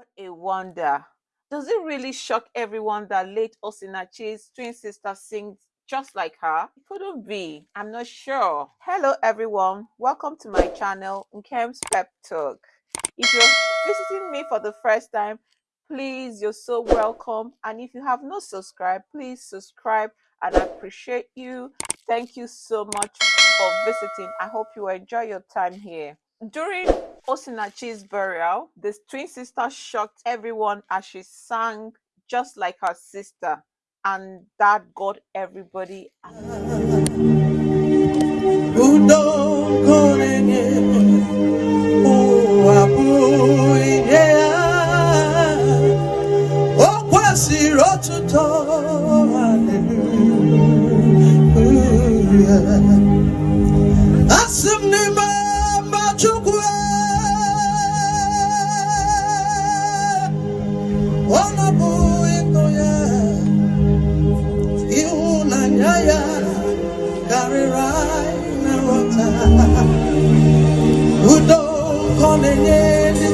What a wonder. Does it really shock everyone that late Osinachi's twin sister sings just like her? It couldn't be. I'm not sure. Hello everyone. Welcome to my channel, Nkem's Pep Talk. If you're visiting me for the first time, please, you're so welcome. And if you have not subscribed, please subscribe and I appreciate you. Thank you so much for visiting. I hope you enjoy your time here. During Osinachi's burial, the twin sister shocked everyone as she sang just like her sister, and that got everybody. Hallelujah ịhụnanya ya karịrị anyị na nghọta udo nke ọ na-enye ndị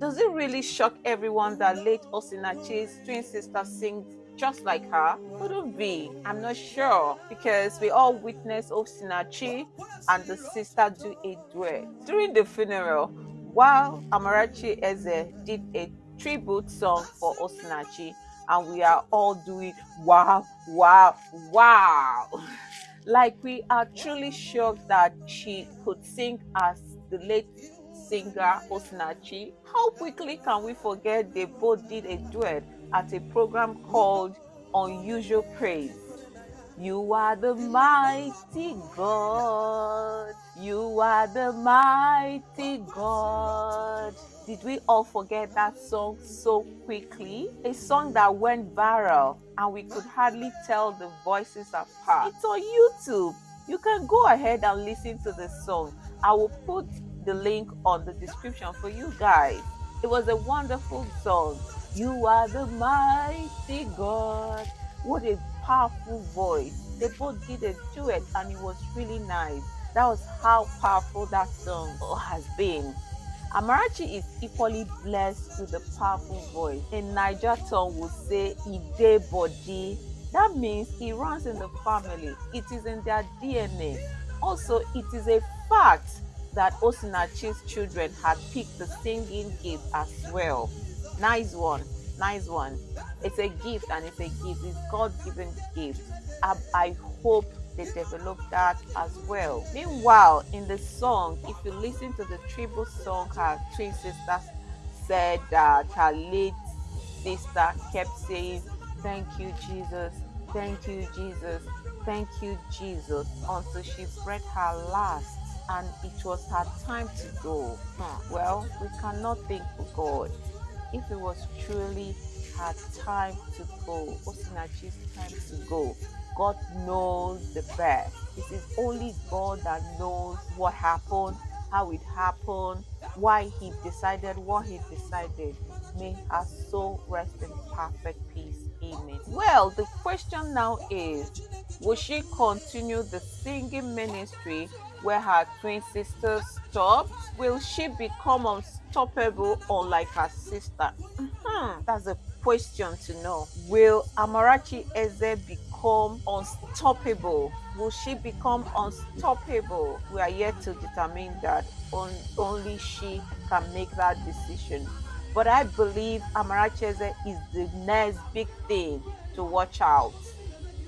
does it really shock everyone that late Osinachi's twin sister sings just like her? Couldn't be. I'm not sure because we all witnessed Osinachi and the sister do a duet during the funeral. While Amarachi Eze did a tribute song for Osinachi, and we are all doing wow, wow, wow. like we are truly shocked that she could sing as the late singer Osinachi. How quickly can we forget they both did a duet at a program called Unusual Praise? You are the mighty God. You are the mighty God. Did we all forget that song so quickly? A song that went viral and we could hardly tell the voices apart. It's on YouTube. You can go ahead and listen to the song. I will put the link on the description for you guys. It was a wonderful song. You are the mighty God. What a powerful voice. They both did a duet and it was really nice. That was how powerful that song has been. Amarachi is equally blessed with a powerful voice. In Niger tongue will say Ide body. That means he runs in the family. It is in their DNA. Also, it is a fact that Osinachi's children had picked the singing gift as well. Nice one. Nice one. It's a gift and it's a gift. It's God-given gift. I, I hope they develop that as well. Meanwhile, in the song, if you listen to the tribute song, her twin sisters said that her late sister kept saying, Thank you, Jesus. Thank you, Jesus. Thank you, Jesus, until she breathed her last and it was her time to go. Hmm. Well, we cannot thank God. If it was truly her time to go, Osinachi's time to go, God knows the best. It is only God that knows what happened, how it happened, why He decided what He decided. May her soul rest in perfect peace. Amen. Well, the question now is Will she continue the singing ministry where her twin sister stopped? Will she become unstoppable or like her sister? Mm-hmm. That's a question to know. Will Amarachi Eze become unstoppable? Will she become unstoppable? We are yet to determine that. On, only she can make that decision. But I believe Amarachi Eze is the next big thing to watch out.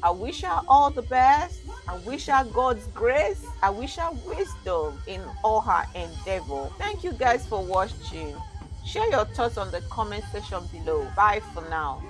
I wish her all the best. I wish her God's grace. I wish her wisdom in all her endeavor. Thank you guys for watching. Share your thoughts on the comment section below. Bye for now.